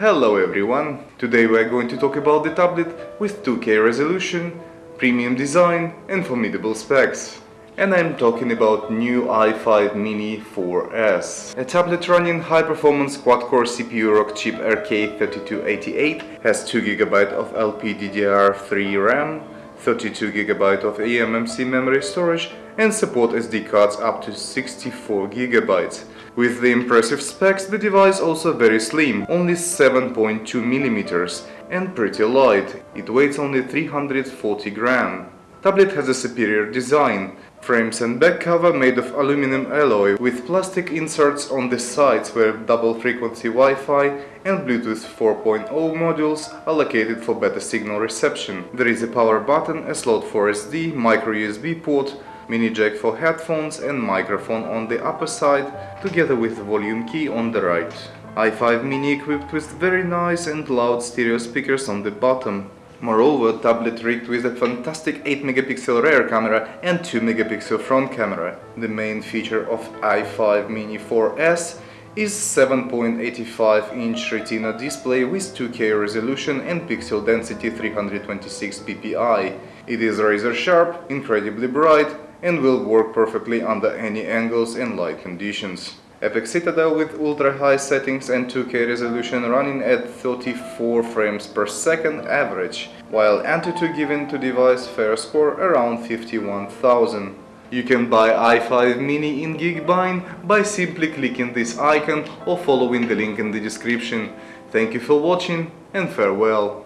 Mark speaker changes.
Speaker 1: Hello everyone! Today we are going to talk about the tablet with 2K resolution, premium design and formidable specs. And I'm talking about new i5 Mini 4S. A tablet running high-performance quad-core CPU Rockchip RK3288 has 2GB of LPDDR3 RAM, 32GB of eMMC memory storage and support SD cards up to 64GB. With the impressive specs, the device also very slim, only 7.2mm and pretty light, it weighs only 340 gram. Tablet has a superior design, frames and back cover made of aluminum alloy with plastic inserts on the sides where double frequency Wi-Fi and Bluetooth 4.0 modules are located for better signal reception. There is a power button, a slot for SD, micro USB port, mini jack for headphones and microphone on the upper side, together with volume key on the right. i5 mini equipped with very nice and loud stereo speakers on the bottom. Moreover, tablet rigged with a fantastic 8 megapixel rear camera and 2 megapixel front camera. The main feature of i5 mini 4S is 7.85 inch retina display with 2K resolution and pixel density 326 ppi. It is razor sharp, incredibly bright and will work perfectly under any angles and light conditions. Epic Citadel with ultra-high settings and 2K resolution running at 34 frames per second average, while Antutu given to device fair score around 51,000. You can buy i5 mini in Geekbuying by simply clicking this icon or following the link in the description. Thank you for watching and farewell.